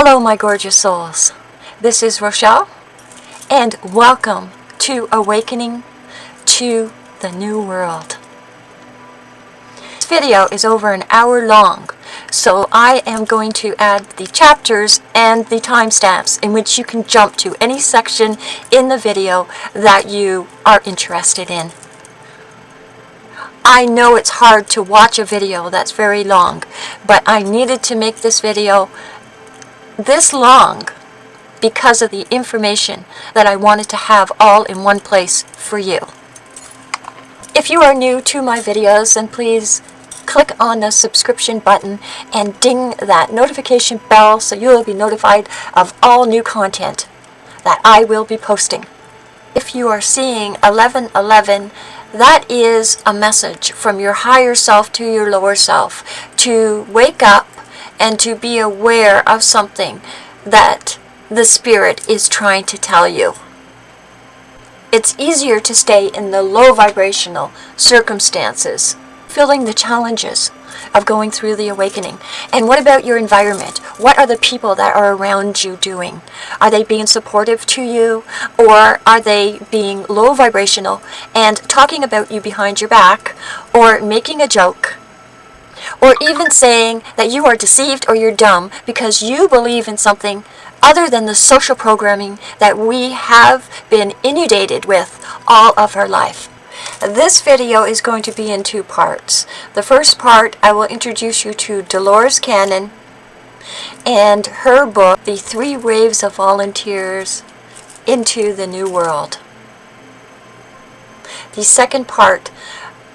Hello, my gorgeous souls. This is Rochelle, and welcome to Awakening to the New World. This video is over an hour long, so I am going to add the chapters and the timestamps in which you can jump to any section in the video that you are interested in. I know it's hard to watch a video that's very long, but I needed to make this video this long because of the information that I wanted to have all in one place for you. If you are new to my videos, then please click on the subscription button and ding that notification bell so you will be notified of all new content that I will be posting. If you are seeing 1111, that is a message from your higher self to your lower self to wake up and to be aware of something that the Spirit is trying to tell you. It's easier to stay in the low vibrational circumstances, feeling the challenges of going through the awakening. And what about your environment? What are the people that are around you doing? Are they being supportive to you or are they being low vibrational and talking about you behind your back or making a joke or even saying that you are deceived or you're dumb because you believe in something other than the social programming that we have been inundated with all of our life. This video is going to be in two parts. The first part, I will introduce you to Dolores Cannon and her book, The Three Waves of Volunteers into the New World. The second part,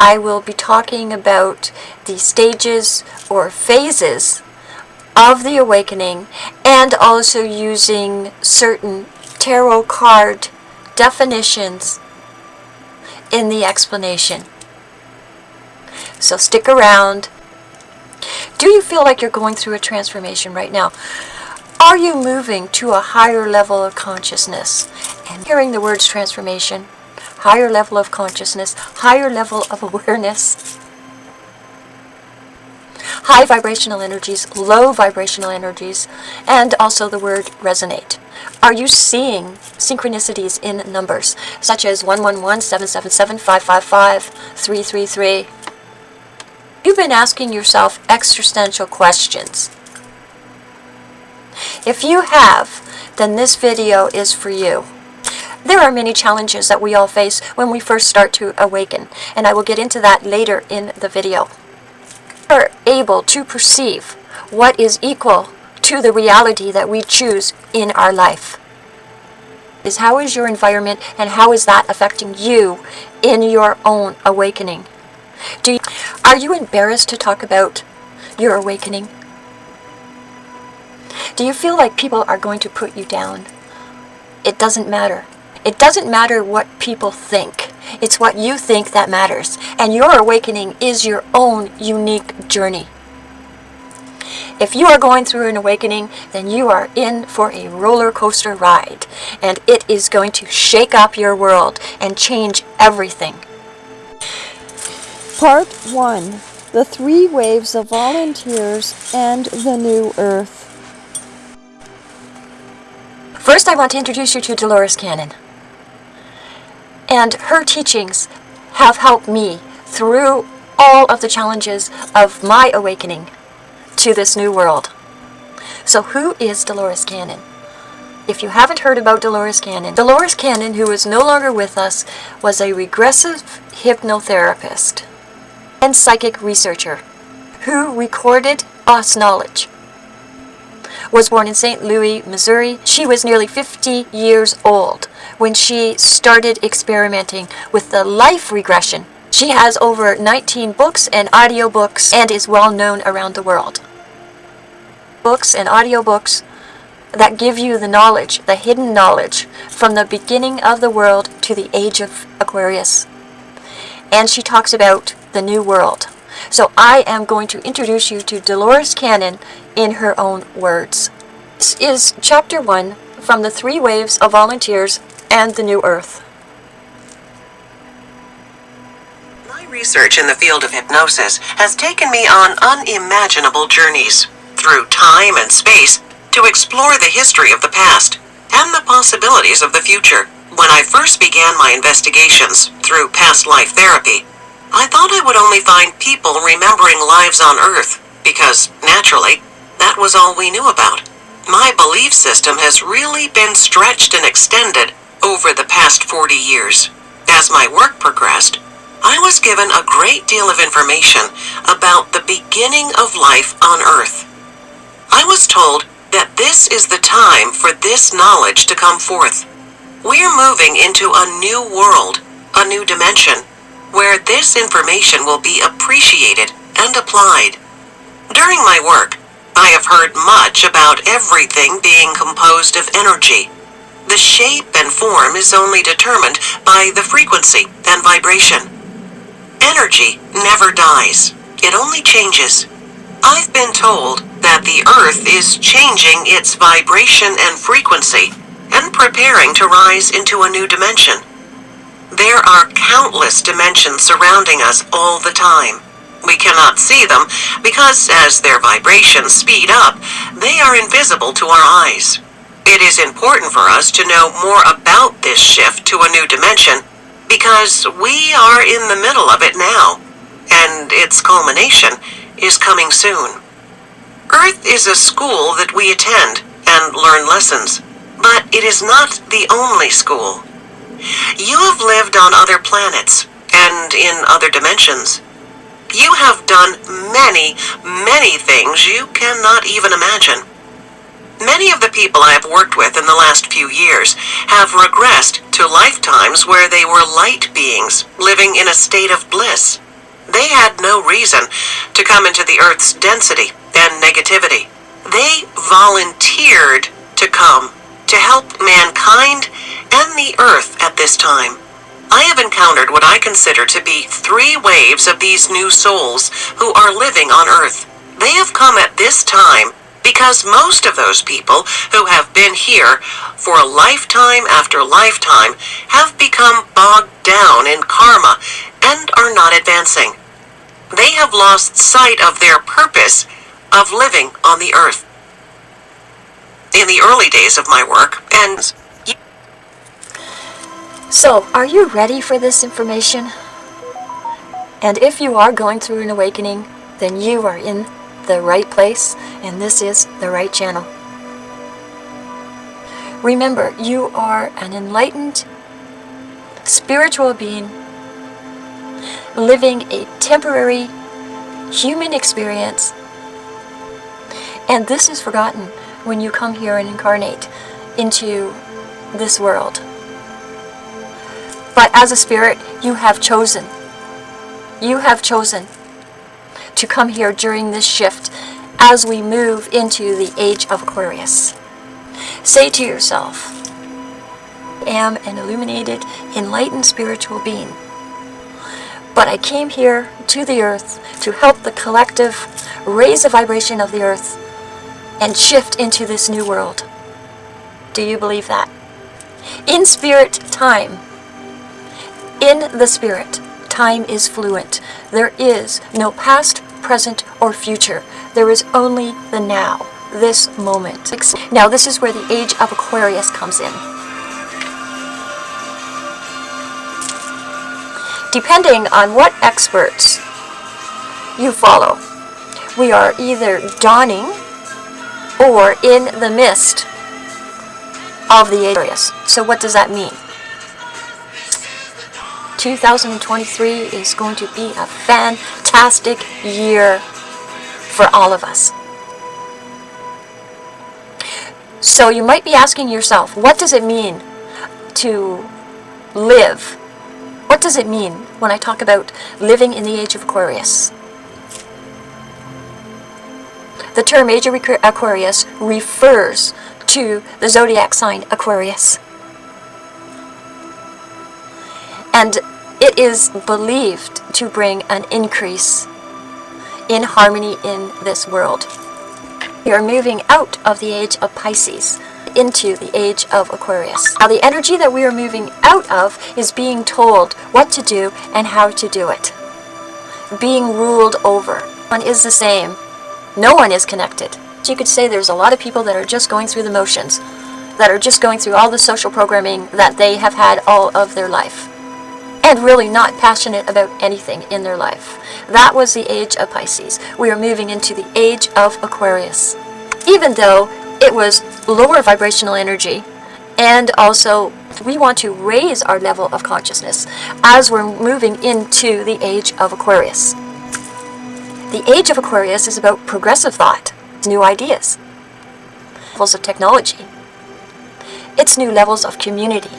I will be talking about the stages or phases of the awakening and also using certain tarot card definitions in the explanation. So stick around. Do you feel like you're going through a transformation right now? Are you moving to a higher level of consciousness? And hearing the words transformation, higher level of consciousness, higher level of awareness, high vibrational energies, low vibrational energies, and also the word resonate. Are you seeing synchronicities in numbers, such as 111, 777, 555, 333? You've been asking yourself existential questions. If you have, then this video is for you. There are many challenges that we all face when we first start to awaken, and I will get into that later in the video. We are able to perceive what is equal to the reality that we choose in our life. Is how is your environment and how is that affecting you in your own awakening? Do you, are you embarrassed to talk about your awakening? Do you feel like people are going to put you down? It doesn't matter. It doesn't matter what people think. It's what you think that matters. And your awakening is your own unique journey. If you are going through an awakening, then you are in for a roller coaster ride. And it is going to shake up your world and change everything. Part 1 The Three Waves of Volunteers and the New Earth. First, I want to introduce you to Dolores Cannon. And her teachings have helped me through all of the challenges of my awakening to this new world. So who is Dolores Cannon? If you haven't heard about Dolores Cannon, Dolores Cannon, who is no longer with us, was a regressive hypnotherapist and psychic researcher who recorded us knowledge. Was born in St. Louis, Missouri. She was nearly 50 years old when she started experimenting with the life regression. She has over 19 books and audiobooks and is well known around the world. Books and audiobooks that give you the knowledge, the hidden knowledge, from the beginning of the world to the age of Aquarius. And she talks about the new world. So I am going to introduce you to Dolores Cannon in her own words. This is chapter 1 from the Three Waves of Volunteers and the New Earth. My research in the field of hypnosis has taken me on unimaginable journeys through time and space to explore the history of the past and the possibilities of the future. When I first began my investigations through past life therapy, I thought I would only find people remembering lives on Earth because, naturally, that was all we knew about. My belief system has really been stretched and extended over the past 40 years. As my work progressed, I was given a great deal of information about the beginning of life on Earth. I was told that this is the time for this knowledge to come forth. We're moving into a new world, a new dimension, where this information will be appreciated and applied. During my work, I have heard much about everything being composed of energy. The shape and form is only determined by the frequency and vibration. Energy never dies, it only changes. I've been told that the Earth is changing its vibration and frequency and preparing to rise into a new dimension. There are countless dimensions surrounding us all the time. We cannot see them because as their vibrations speed up, they are invisible to our eyes. It is important for us to know more about this shift to a new dimension because we are in the middle of it now, and its culmination is coming soon. Earth is a school that we attend and learn lessons, but it is not the only school. You have lived on other planets and in other dimensions. You have done many, many things you cannot even imagine. Many of the people I have worked with in the last few years have regressed to lifetimes where they were light beings living in a state of bliss. They had no reason to come into the Earth's density and negativity. They volunteered to come to help mankind and the Earth at this time. I have encountered what I consider to be three waves of these new souls who are living on Earth. They have come at this time because most of those people who have been here for a lifetime after lifetime have become bogged down in karma and are not advancing. They have lost sight of their purpose of living on the earth. In the early days of my work, and So, are you ready for this information? And if you are going through an awakening, then you are in the right place, and this is the right channel. Remember, you are an enlightened spiritual being living a temporary human experience. And this is forgotten when you come here and incarnate into this world. But as a spirit, you have chosen. You have chosen to come here during this shift as we move into the age of Aquarius. Say to yourself, I am an illuminated, enlightened spiritual being. But I came here to the earth to help the collective raise the vibration of the earth and shift into this new world. Do you believe that? In spirit, time. In the spirit, time is fluent. There is no past, present, or future. There is only the now, this moment. Now, this is where the age of Aquarius comes in. Depending on what experts you follow, we are either dawning or in the midst of the Aquarius. So what does that mean? 2023 is going to be a fantastic year for all of us. So you might be asking yourself, what does it mean to live? What does it mean when I talk about living in the age of Aquarius? The term age of Aquarius refers to the zodiac sign Aquarius. And it is believed to bring an increase in harmony in this world. We are moving out of the age of Pisces into the age of Aquarius. Now, the energy that we are moving out of is being told what to do and how to do it, being ruled over. One is the same. No one is connected. So you could say there's a lot of people that are just going through the motions, that are just going through all the social programming that they have had all of their life, and really not passionate about anything in their life. That was the age of Pisces. We are moving into the age of Aquarius. Even though it was lower vibrational energy, and also we want to raise our level of consciousness as we're moving into the age of Aquarius. The age of Aquarius is about progressive thought, new ideas, levels of technology. It's new levels of community.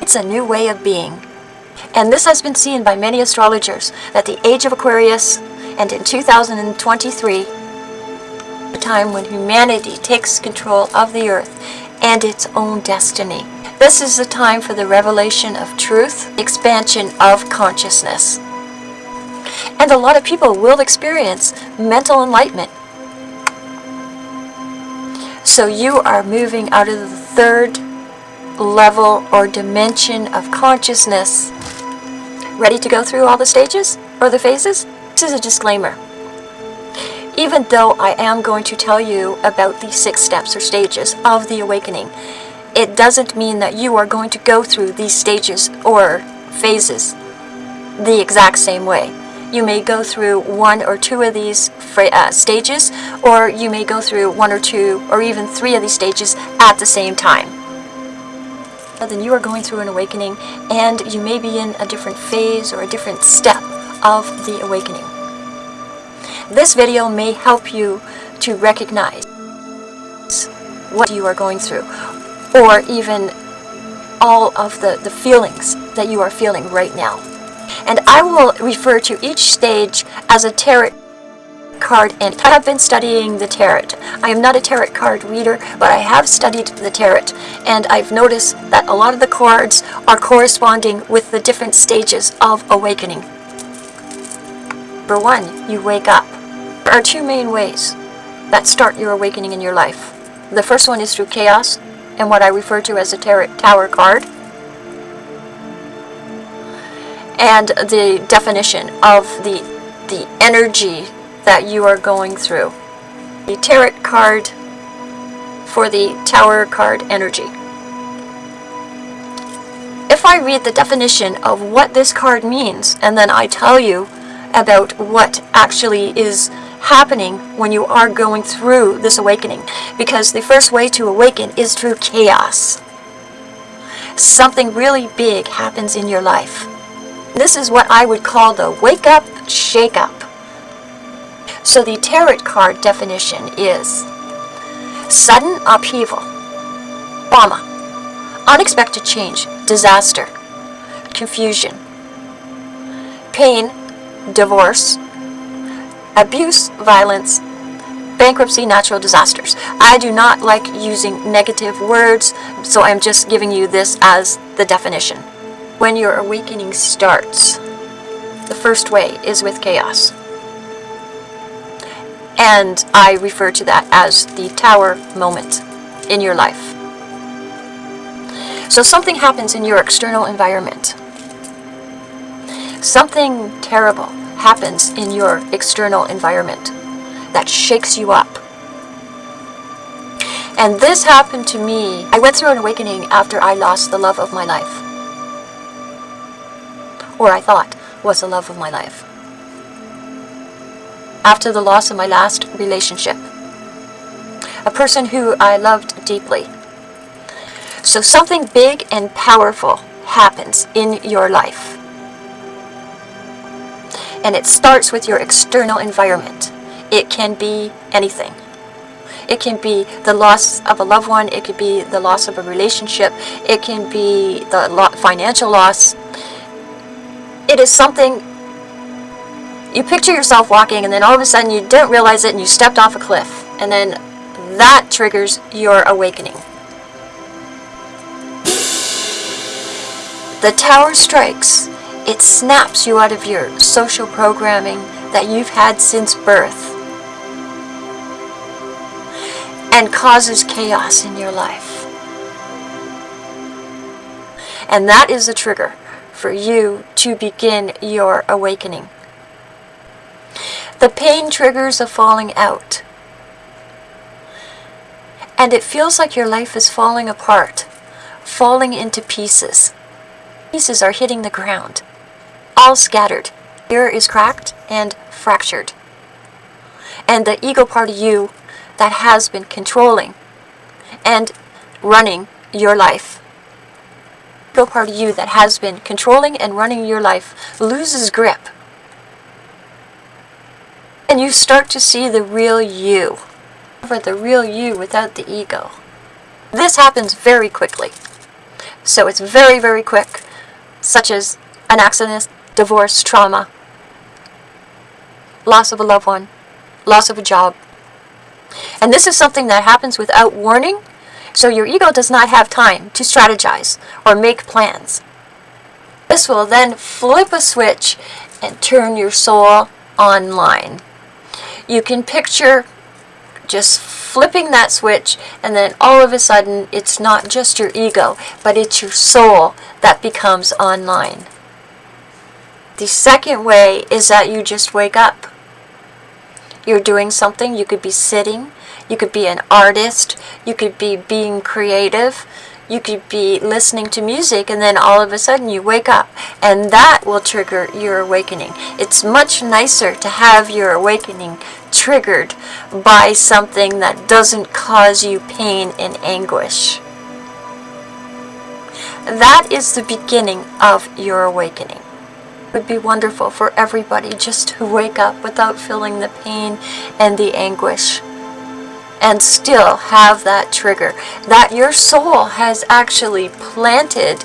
It's a new way of being. And this has been seen by many astrologers that the age of Aquarius and in 2023, a time when humanity takes control of the earth and its own destiny. This is the time for the revelation of truth, expansion of consciousness. And a lot of people will experience mental enlightenment. So you are moving out of the third level or dimension of consciousness. Ready to go through all the stages or the phases? This is a disclaimer. Even though I am going to tell you about the six steps or stages of the awakening, it doesn't mean that you are going to go through these stages or phases the exact same way. You may go through one or two of these uh, stages, or you may go through one or two or even three of these stages at the same time. Then you are going through an awakening, and you may be in a different phase or a different step of the awakening. This video may help you to recognize what you are going through, or even all of the, the feelings that you are feeling right now. And I will refer to each stage as a tarot card and I have been studying the tarot. I am not a tarot card reader, but I have studied the tarot and I've noticed that a lot of the cards are corresponding with the different stages of awakening. Number one, you wake up. There are two main ways that start your awakening in your life. The first one is through chaos and what I refer to as a tarot tower card. And the definition of the the energy that you are going through. The tarot card for the tower card energy. If I read the definition of what this card means and then I tell you about what actually is happening when you are going through this awakening because the first way to awaken is through chaos. Something really big happens in your life. This is what I would call the wake up, shake up. So the tarot card definition is sudden upheaval, trauma, unexpected change, disaster, confusion, pain, divorce, abuse, violence, bankruptcy, natural disasters. I do not like using negative words, so I'm just giving you this as the definition. When your awakening starts, the first way is with chaos. And I refer to that as the tower moment in your life. So something happens in your external environment. Something terrible happens in your external environment that shakes you up. And this happened to me. I went through an awakening after I lost the love of my life. Or I thought was the love of my life. After the loss of my last relationship. A person who I loved deeply. So something big and powerful happens in your life. And it starts with your external environment. It can be anything. It can be the loss of a loved one. It could be the loss of a relationship. It can be the lo financial loss. It is something you picture yourself walking and then all of a sudden you don't realize it and you stepped off a cliff. And then that triggers your awakening. The tower strikes. It snaps you out of your social programming that you've had since birth and causes chaos in your life. And that is the trigger for you to begin your awakening. The pain triggers a falling out. And it feels like your life is falling apart, falling into pieces. Pieces are hitting the ground, all scattered. Ear is cracked and fractured. And the ego part of you that has been controlling and running your life. Ego part of you that has been controlling and running your life loses grip. And you start to see the real you. The real you without the ego. This happens very quickly. So it's very, very quick, such as an accident, divorce, trauma, loss of a loved one, loss of a job. And this is something that happens without warning, so your ego does not have time to strategize or make plans. This will then flip a switch and turn your soul online. You can picture just flipping that switch and then all of a sudden it's not just your ego, but it's your soul that becomes online. The second way is that you just wake up. You're doing something, you could be sitting, you could be an artist, you could be being creative, you could be listening to music and then all of a sudden you wake up and that will trigger your awakening. It's much nicer to have your awakening triggered by something that doesn't cause you pain and anguish. That is the beginning of your awakening. It would be wonderful for everybody just to wake up without feeling the pain and the anguish and still have that trigger that your soul has actually planted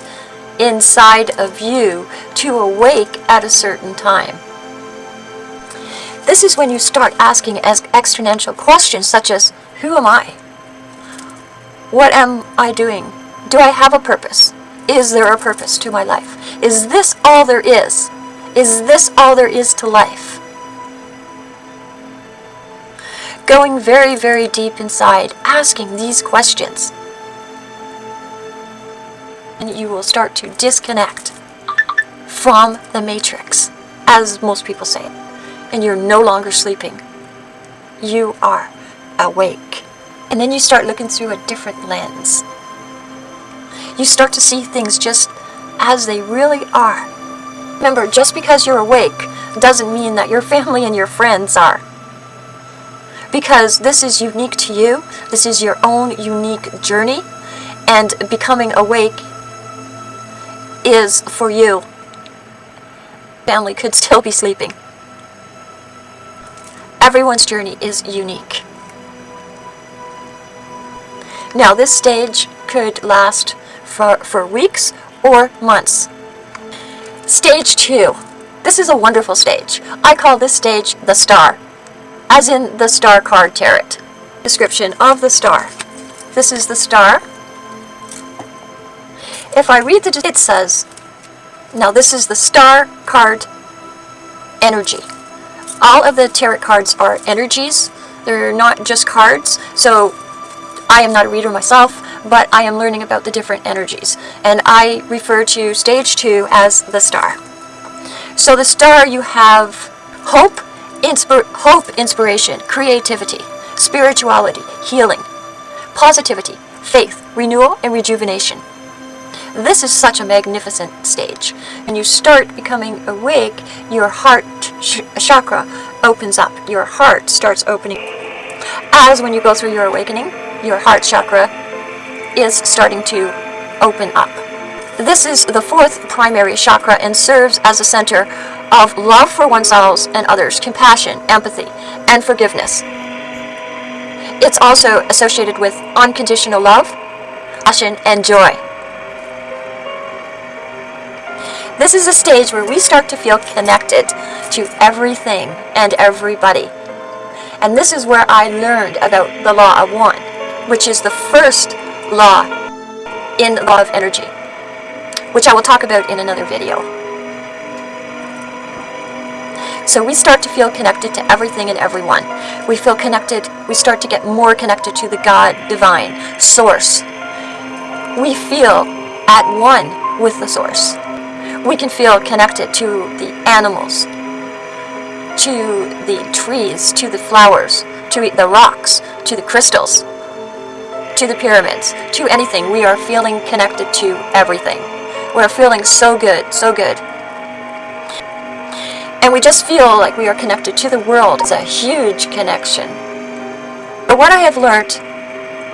inside of you to awake at a certain time. This is when you start asking as exponential questions such as, who am I? What am I doing? Do I have a purpose? Is there a purpose to my life? Is this all there is? Is this all there is to life? Going very, very deep inside, asking these questions. And you will start to disconnect from the matrix, as most people say it. And you're no longer sleeping. You are awake. And then you start looking through a different lens. You start to see things just as they really are. Remember, just because you're awake doesn't mean that your family and your friends are. Because this is unique to you, this is your own unique journey, and becoming awake is for you. Family could still be sleeping. Everyone's journey is unique. Now, this stage could last for, for weeks or months. Stage two. This is a wonderful stage. I call this stage the star, as in the star card tarot. Description of the star. This is the star. If I read the, it says, now this is the star card energy. All of the tarot cards are energies. They're not just cards. So I am not a reader myself, but I am learning about the different energies. And I refer to stage two as the star. So the star you have hope, inspir hope, inspiration, creativity, spirituality, healing, positivity, faith, renewal, and rejuvenation. This is such a magnificent stage. When you start becoming awake, your heart ch chakra opens up. Your heart starts opening. As when you go through your awakening, your heart chakra is starting to open up. This is the fourth primary chakra and serves as a center of love for oneself and others, compassion, empathy, and forgiveness. It's also associated with unconditional love, passion, and joy. This is a stage where we start to feel connected to everything and everybody. And this is where I learned about the law of one, which is the first law in law of energy, which I will talk about in another video. So we start to feel connected to everything and everyone. We feel connected, we start to get more connected to the God, divine, source. We feel at one with the source we can feel connected to the animals, to the trees, to the flowers, to the rocks, to the crystals. to the pyramids, to anything. We are feeling connected to everything. We're feeling so good, so good. And we just feel like we are connected to the world. It's a huge connection. But what I have learned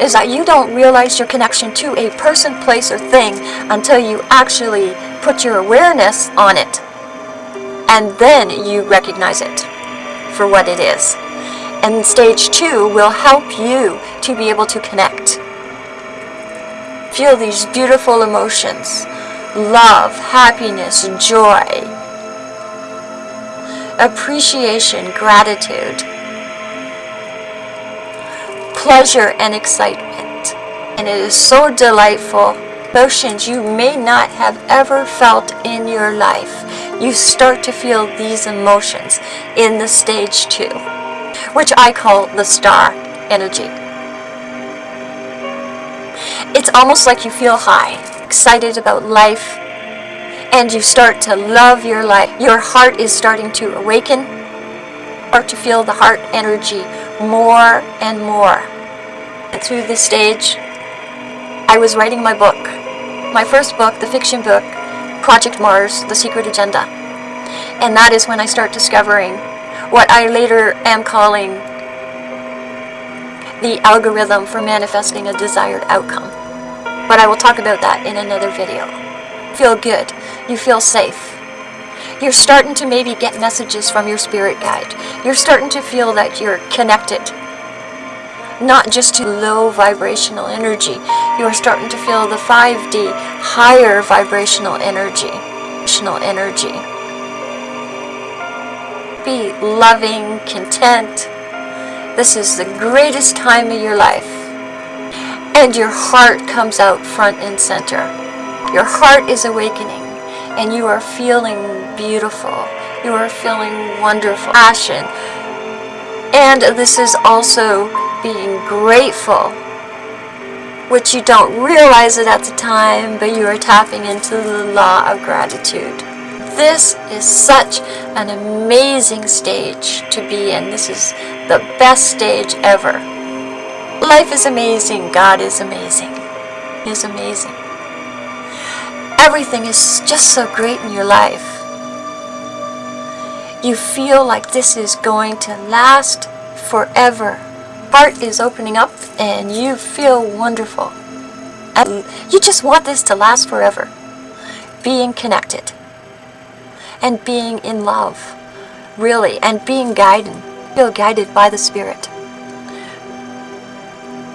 is that you don't realize your connection to a person, place, or thing until you actually put your awareness on it. And then you recognize it for what it is. And stage two will help you to be able to connect. Feel these beautiful emotions love, happiness, joy, appreciation, gratitude, pleasure, and excitement. And it is so delightful. Emotions you may not have ever felt in your life. You start to feel these emotions in the stage two, which I call the star energy. It's almost like you feel high, excited about life, and you start to love your life. Your heart is starting to awaken, start to feel the heart energy more and more. And through this stage, I was writing my book, my first book, the fiction book, Project Mars, The Secret Agenda. And that is when I start discovering what I later am calling the algorithm for manifesting a desired outcome. But I will talk about that in another video. Feel good. You feel safe. You're starting to maybe get messages from your spirit guide. You're starting to feel that you're connected. Not just to low vibrational energy. You are starting to feel the 5D higher vibrational energy. Vibrational energy. Be loving, content. This is the greatest time of your life and your heart comes out front and center. Your heart is awakening and you are feeling beautiful. You are feeling wonderful. Passion. And this is also being grateful, which you don't realize it at the time, but you are tapping into the law of gratitude. This is such an amazing stage to be in. This is the best stage ever. Life is amazing. God is amazing. He is amazing. Everything is just so great in your life. You feel like this is going to last forever. Heart is opening up and you feel wonderful. And you just want this to last forever. Being connected and being in love, really, and being guided. Feel guided by the Spirit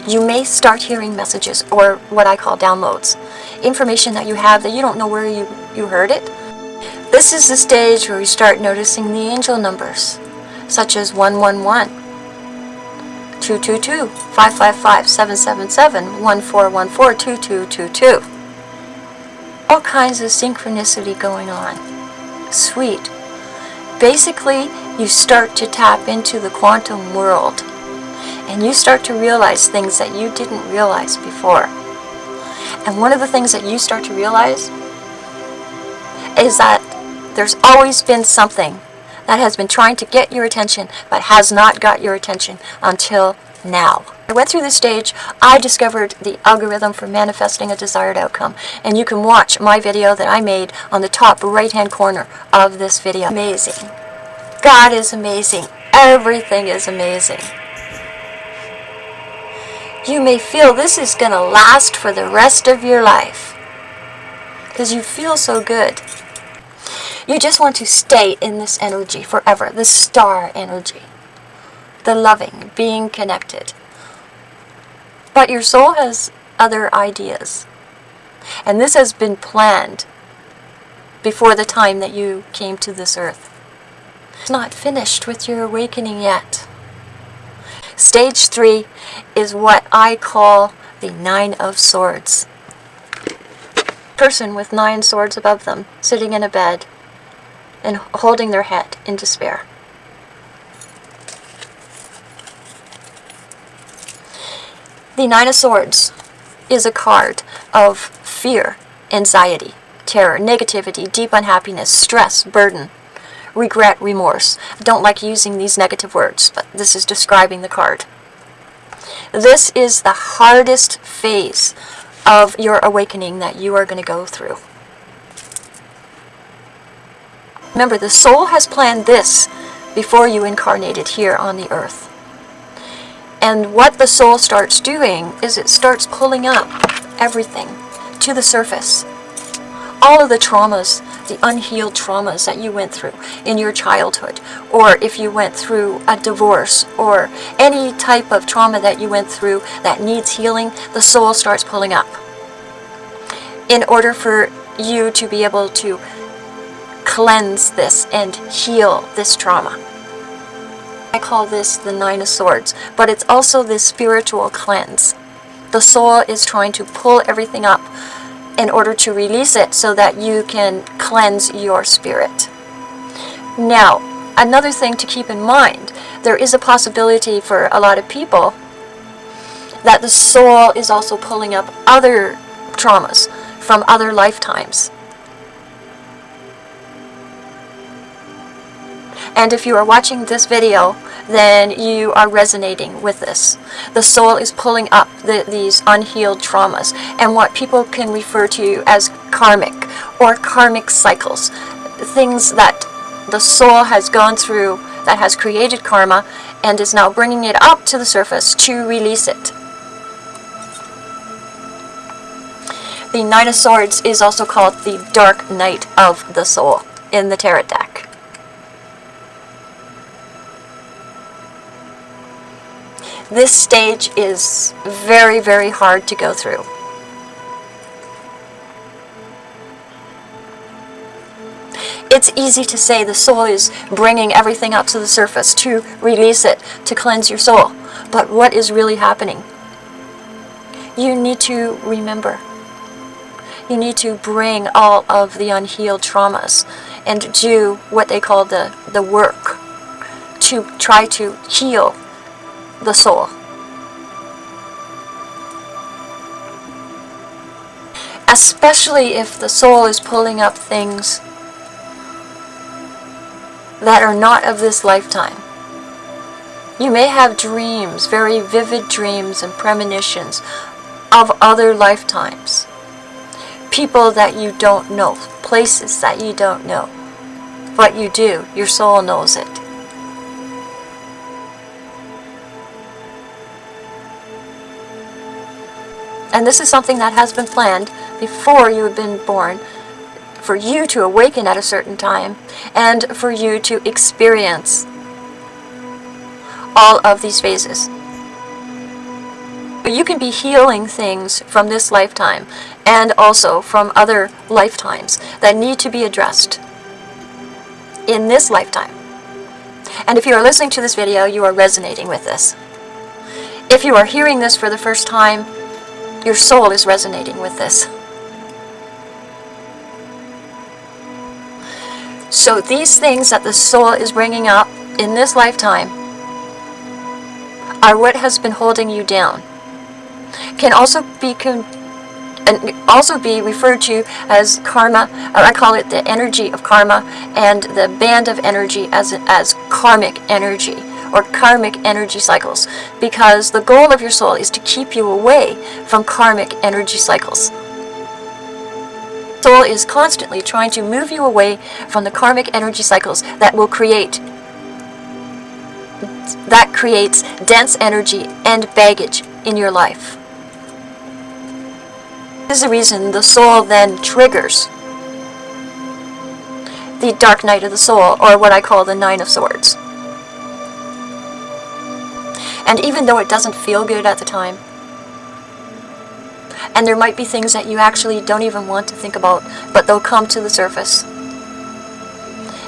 you may start hearing messages or what I call downloads. Information that you have that you don't know where you, you heard it. This is the stage where you start noticing the angel numbers, such as 111, 222, 555, 777, 1414, 2222. All kinds of synchronicity going on. Sweet. Basically, you start to tap into the quantum world and you start to realize things that you didn't realize before. And one of the things that you start to realize is that there's always been something that has been trying to get your attention but has not got your attention until now. I went through this stage, I discovered the algorithm for manifesting a desired outcome. And you can watch my video that I made on the top right hand corner of this video. Amazing. God is amazing. Everything is amazing. You may feel this is going to last for the rest of your life. Because you feel so good. You just want to stay in this energy forever, the star energy. The loving, being connected. But your soul has other ideas. And this has been planned before the time that you came to this earth. It's not finished with your awakening yet. Stage three is what I call the Nine of Swords. Person with nine swords above them, sitting in a bed and holding their head in despair. The Nine of Swords is a card of fear, anxiety, terror, negativity, deep unhappiness, stress, burden, regret, remorse. I don't like using these negative words, but this is describing the card. This is the hardest phase of your awakening that you are going to go through. Remember, the soul has planned this before you incarnated here on the earth. And what the soul starts doing is it starts pulling up everything to the surface. All of the traumas, the unhealed traumas that you went through in your childhood, or if you went through a divorce, or any type of trauma that you went through that needs healing, the soul starts pulling up. In order for you to be able to cleanse this and heal this trauma. I call this the Nine of Swords, but it's also this spiritual cleanse. The soul is trying to pull everything up in order to release it so that you can cleanse your spirit. Now, another thing to keep in mind, there is a possibility for a lot of people that the soul is also pulling up other traumas from other lifetimes. And if you are watching this video, then you are resonating with this. The soul is pulling up the, these unhealed traumas and what people can refer to as karmic or karmic cycles. Things that the soul has gone through that has created karma and is now bringing it up to the surface to release it. The Nine of Swords is also called the Dark Night of the Soul in the Tarot deck. This stage is very, very hard to go through. It's easy to say the soul is bringing everything up to the surface to release it, to cleanse your soul. But what is really happening? You need to remember. You need to bring all of the unhealed traumas and do what they call the, the work to try to heal the soul. Especially if the soul is pulling up things that are not of this lifetime. You may have dreams, very vivid dreams and premonitions of other lifetimes. People that you don't know, places that you don't know. But you do, your soul knows it. And this is something that has been planned before you have been born for you to awaken at a certain time and for you to experience all of these phases. But You can be healing things from this lifetime and also from other lifetimes that need to be addressed in this lifetime. And if you are listening to this video, you are resonating with this. If you are hearing this for the first time, your soul is resonating with this. So these things that the soul is bringing up in this lifetime are what has been holding you down. Can also be and also be referred to as karma, or I call it the energy of karma, and the band of energy as, as karmic energy or karmic energy cycles because the goal of your soul is to keep you away from karmic energy cycles. Soul is constantly trying to move you away from the karmic energy cycles that will create that creates dense energy and baggage in your life. This is the reason the soul then triggers the dark night of the soul, or what I call the Nine of Swords. And even though it doesn't feel good at the time, and there might be things that you actually don't even want to think about, but they'll come to the surface.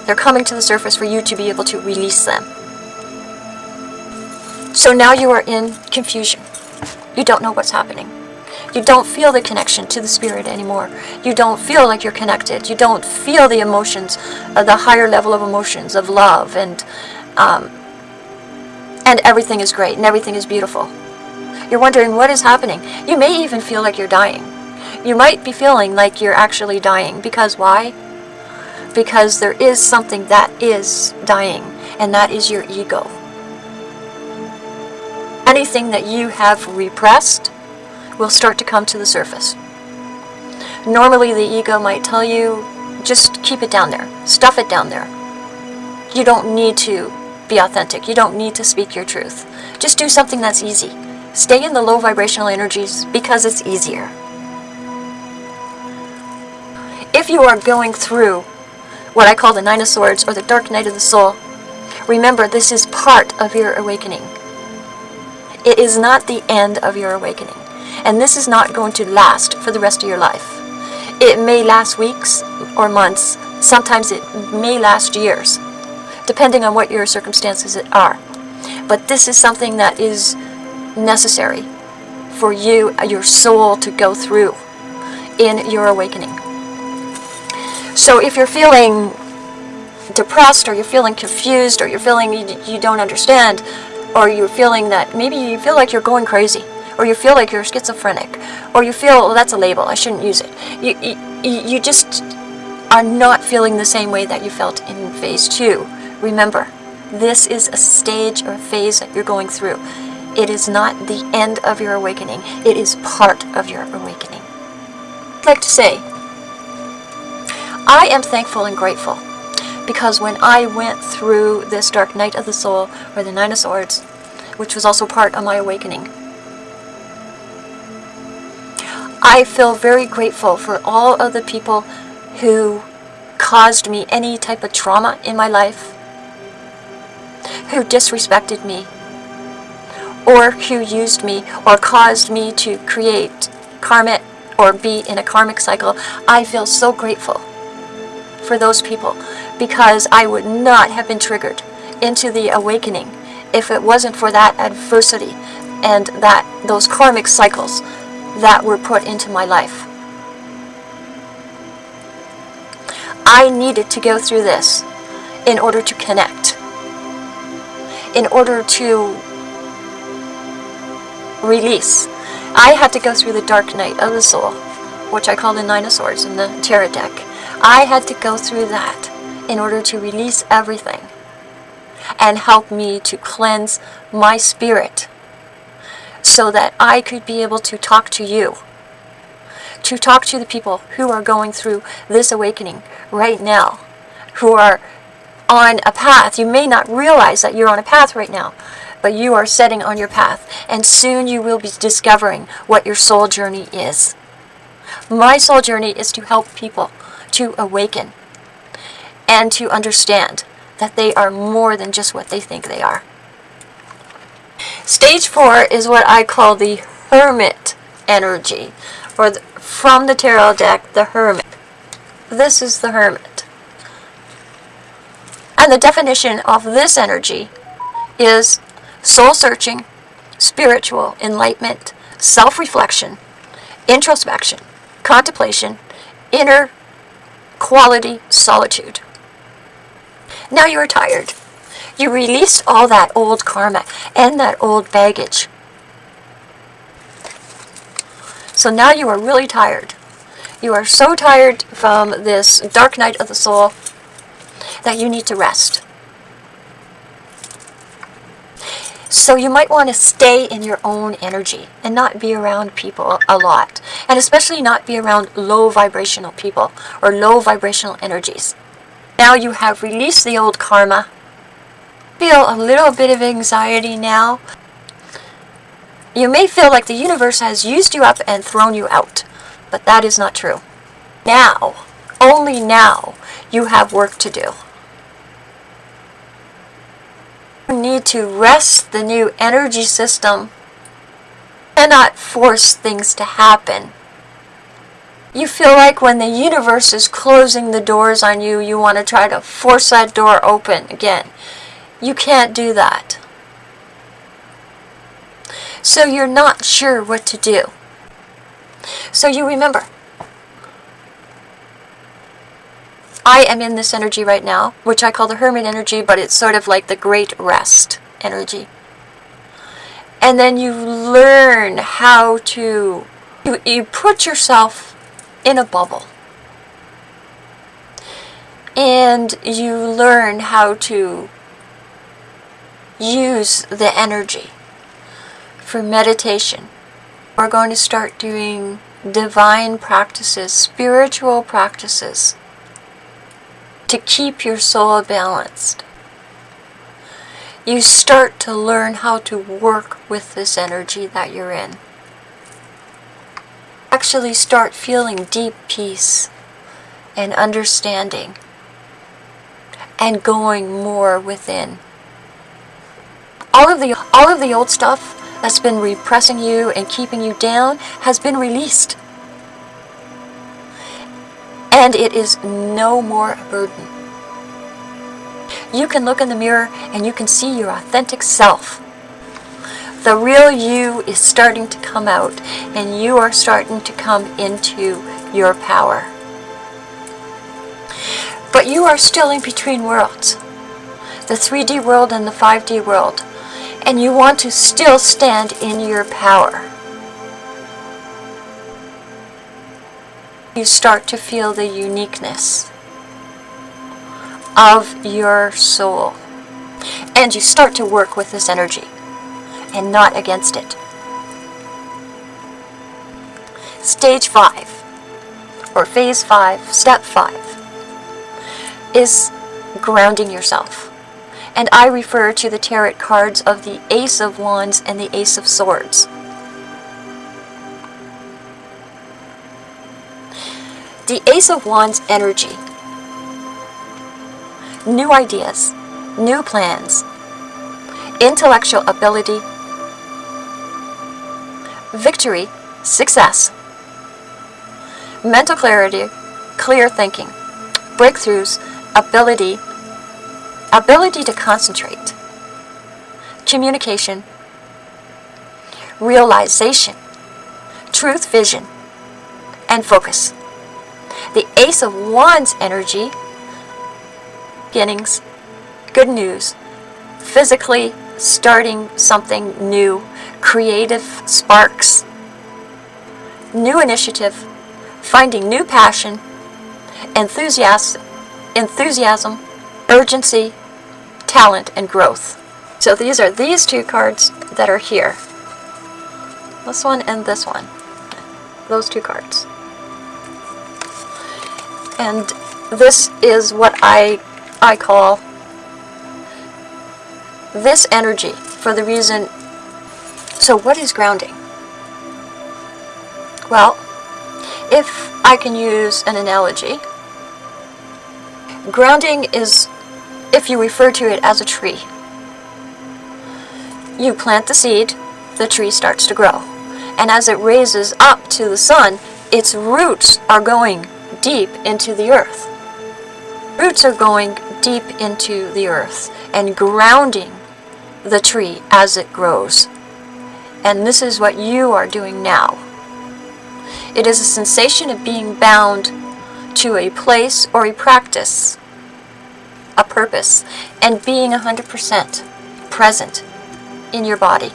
They're coming to the surface for you to be able to release them. So now you are in confusion. You don't know what's happening. You don't feel the connection to the spirit anymore. You don't feel like you're connected. You don't feel the emotions, uh, the higher level of emotions of love and um, and everything is great and everything is beautiful. You're wondering what is happening. You may even feel like you're dying. You might be feeling like you're actually dying. Because why? Because there is something that is dying, and that is your ego. anything that you have repressed will start to come to the surface. Normally, the ego might tell you just keep it down there, stuff it down there. You don't need to be authentic, you don't need to speak your truth. Just do something that's easy. Stay in the low vibrational energies because it's easier. If you are going through what I call the Nine of Swords or the Dark Night of the Soul, remember this is part of your awakening. It is not the end of your awakening. And this is not going to last for the rest of your life. It may last weeks or months. Sometimes it may last years, depending on what your circumstances are. But this is something that is necessary for you, your soul, to go through in your awakening. So if you're feeling depressed or you're feeling confused or you're feeling you, don't understand or you're feeling that maybe you feel like you're going crazy or you feel like you're schizophrenic or you feel well, that's a label I shouldn't use it you, you, you just are not feeling the same way that you felt in phase two remember this is a stage or phase that you're going through. It is not the end of your awakening. It is part of your awakening. I'd like to say I am thankful and grateful because when I went through this dark night of the soul, or the Nine of Swords, which was also part of my awakening, I feel very grateful for all of the people who caused me any type of trauma in my life, who disrespected me, or who used me or caused me to create karma or be in a karmic cycle. I feel so grateful for those people because I would not have been triggered into the awakening if it wasn't for that adversity and that those karmic cycles that were put into my life. I needed to go through this in order to connect, in order to release. I had to go through the dark night of the soul, which I call the Swords in the Tarot deck. I had to go through that in order to release everything and help me to cleanse my spirit so that I could be able to talk to you, to talk to the people who are going through this awakening right now, who are on a path. You may not realize that you're on a path right now, but you are setting on your path, and soon you will be discovering what your soul journey is. My soul journey is to help people to awaken and to understand that they are more than just what they think they are. Stage four is what I call the hermit energy, or the, from the tarot deck, the hermit. This is the hermit. And the definition of this energy is soul searching, spiritual enlightenment, self reflection, introspection, contemplation, inner quality solitude. Now you are tired. You released all that old karma and that old baggage. So now you are really tired. You are so tired from this dark night of the soul that you need to rest. So you might want to stay in your own energy and not be around people a lot. And especially not be around low vibrational people or low vibrational energies. Now you have released the old karma. Feel a little bit of anxiety now. You may feel like the universe has used you up and thrown you out, but that is not true. Now, only now, you have work to do. You need to rest the new energy system and not force things to happen. You feel like when the universe is closing the doors on you, you want to try to force that door open again. You can't do that. So you're not sure what to do. So you remember, I am in this energy right now, which I call the hermit energy, but it's sort of like the great rest energy. And then you learn how to, you, you put yourself in a bubble. And you learn how to use the energy for meditation. We're going to start doing divine practices, spiritual practices to keep your soul balanced. You start to learn how to work with this energy that you're in. Actually start feeling deep peace and understanding and going more within. All of the all of the old stuff that's been repressing you and keeping you down has been released. And it is no more a burden. You can look in the mirror and you can see your authentic self. The real you is starting to come out and you are starting to come into your power. But you are still in between worlds. The 3D world and the 5D world and you want to still stand in your power. You start to feel the uniqueness of your soul. And you start to work with this energy and not against it. Stage 5, or phase 5, step 5, is grounding yourself and I refer to the tarot cards of the Ace of Wands and the Ace of Swords. The Ace of Wands energy. New ideas, new plans, intellectual ability, victory, success, mental clarity, clear thinking, breakthroughs, ability, ability to concentrate, communication, realization, truth vision, and focus. The Ace of Wands energy, beginnings, good news, physically starting something new, creative sparks, new initiative, finding new passion, enthusiasm, enthusiasm, urgency, talent, and growth. So these are these two cards that are here. This one and this one. Those two cards. And this is what I, I call this energy for the reason... So what is grounding? Well, if I can use an analogy, grounding is if you refer to it as a tree. You plant the seed, the tree starts to grow. And as it raises up to the sun, its roots are going deep into the earth. Roots are going deep into the earth and grounding the tree as it grows. And this is what you are doing now. It is a sensation of being bound to a place or a practice a purpose, and being 100% present in your body.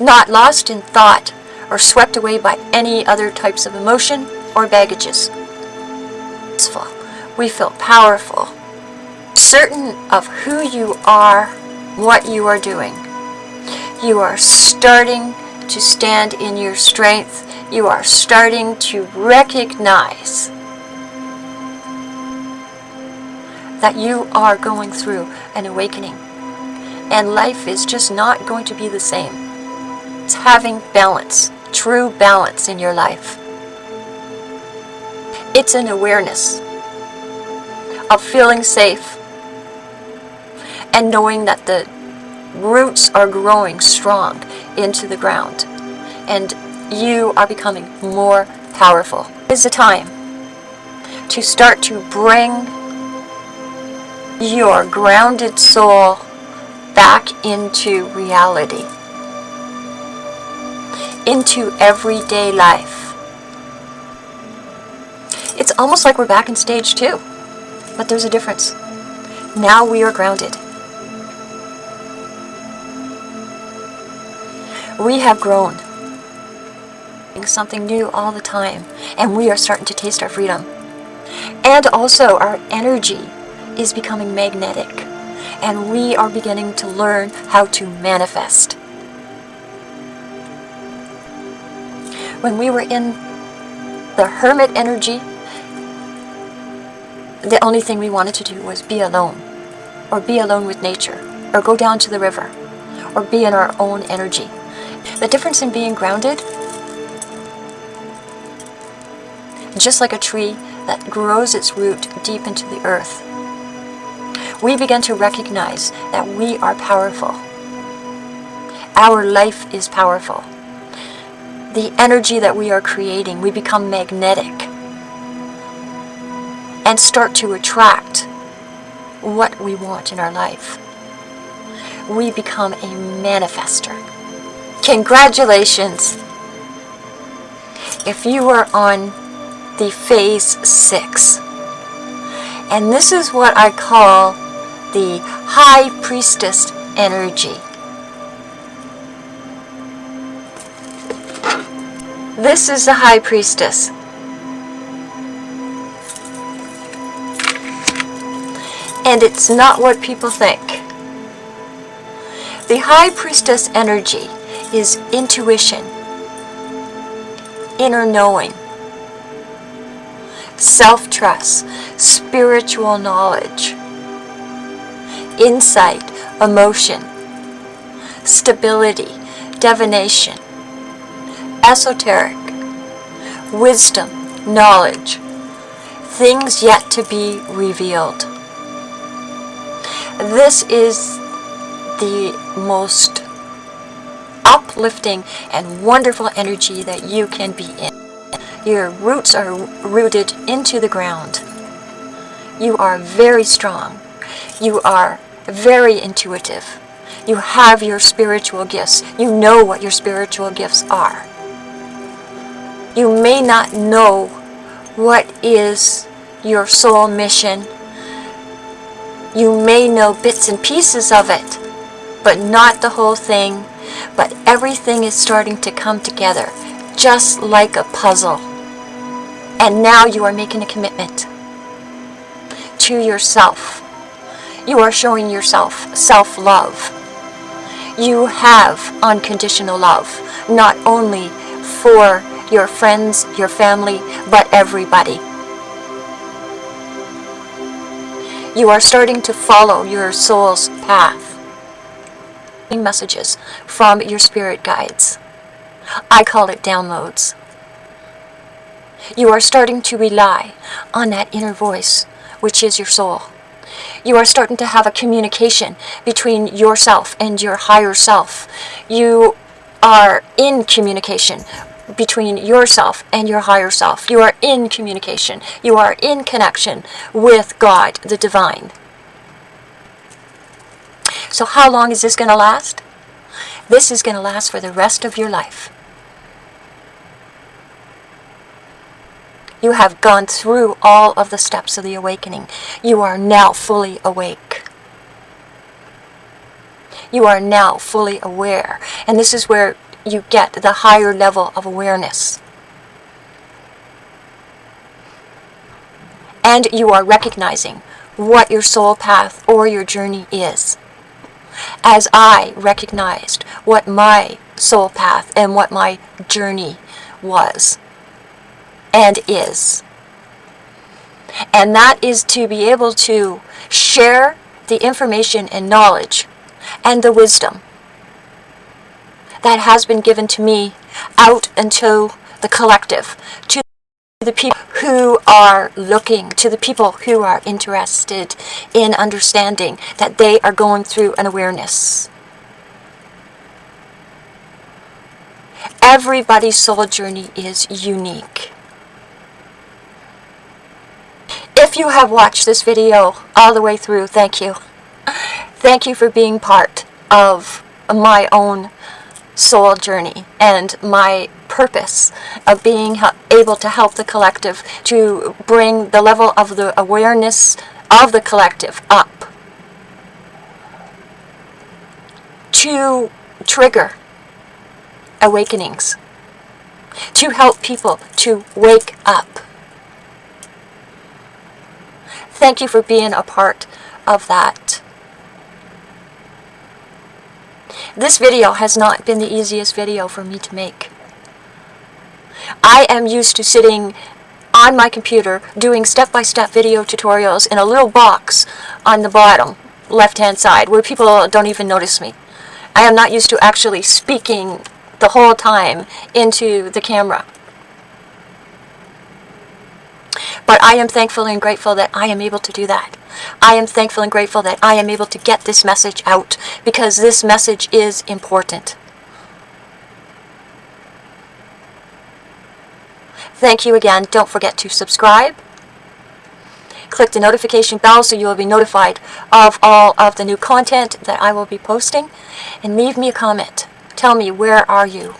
Not lost in thought or swept away by any other types of emotion or baggages. We feel powerful, certain of who you are, what you are doing. You are starting to stand in your strength. You are starting to recognize that you are going through an awakening. And life is just not going to be the same. It's having balance, true balance in your life. It's an awareness of feeling safe and knowing that the roots are growing strong into the ground and you are becoming more powerful. It is a time to start to bring your grounded soul back into reality, into everyday life. It's almost like we're back in stage two, but there's a difference. Now we are grounded. We have grown. Something new all the time, and we are starting to taste our freedom. And also our energy is becoming magnetic. and we are beginning to learn how to manifest. When we were in the hermit energy, the only thing we wanted to do was be alone, or be alone with nature, or go down to the river, or be in our own energy. The difference in being grounded, just like a tree that grows its root deep into the earth, we begin to recognize that we are powerful. Our life is powerful. The energy that we are creating, we become magnetic and start to attract what we want in our life. We become a manifester. Congratulations! If you are on the phase six, and this is what I call the high priestess energy. This is the high priestess. And it's not what people think. The high priestess energy is intuition, inner knowing, self-trust, spiritual knowledge, insight, emotion, stability, divination, esoteric, wisdom, knowledge, things yet to be revealed. This is the most uplifting and wonderful energy that you can be in. Your roots are rooted into the ground. You are very strong. You are very intuitive. You have your spiritual gifts. You know what your spiritual gifts are. You may not know what is your soul mission. You may know bits and pieces of it, but not the whole thing. But everything is starting to come together, just like a puzzle. And now you are making a commitment to yourself. You are showing yourself self-love. You have unconditional love, not only for your friends, your family, but everybody. You are starting to follow your soul's path. Messages from your spirit guides. I call it downloads. You are starting to rely on that inner voice, which is your soul. You are starting to have a communication between yourself and your higher self. You are in communication between yourself and your higher self. You are in communication. You are in connection with God, the divine. So how long is this going to last? This is going to last for the rest of your life. You have gone through all of the steps of the awakening. You are now fully awake. You are now fully aware. And this is where you get the higher level of awareness. And you are recognizing what your soul path or your journey is. As I recognized what my soul path and what my journey was and is. And that is to be able to share the information and knowledge and the wisdom that has been given to me out into the collective, to the people who are looking, to the people who are interested in understanding that they are going through an awareness. Everybody's soul journey is unique. If you have watched this video all the way through, thank you. Thank you for being part of my own soul journey and my purpose of being able to help the collective to bring the level of the awareness of the collective up to trigger awakenings to help people to wake up. Thank you for being a part of that This video has not been the easiest video for me to make. I am used to sitting on my computer doing step-by-step video tutorials in a little box on the bottom left-hand side where people don't even notice me. I am not used to actually speaking the whole time into the camera. But I am thankful and grateful that I am able to do that. I am thankful and grateful that I am able to get this message out because this message is important. Thank you again. Don't forget to subscribe. Click the notification bell so you will be notified of all of the new content that I will be posting. And leave me a comment. Tell me, where are you?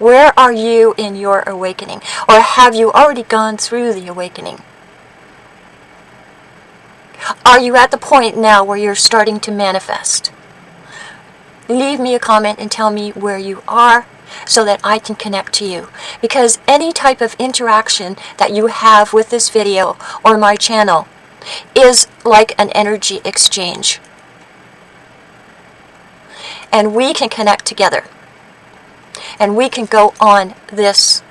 Where are you in your awakening? Or have you already gone through the awakening? Are you at the point now where you're starting to manifest? Leave me a comment and tell me where you are so that I can connect to you. Because any type of interaction that you have with this video or my channel is like an energy exchange. And we can connect together. And we can go on this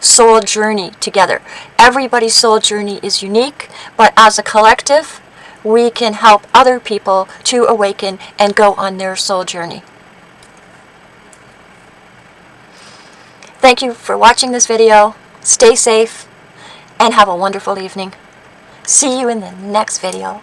soul journey together. Everybody's soul journey is unique, but as a collective, we can help other people to awaken and go on their soul journey. Thank you for watching this video. Stay safe and have a wonderful evening. See you in the next video.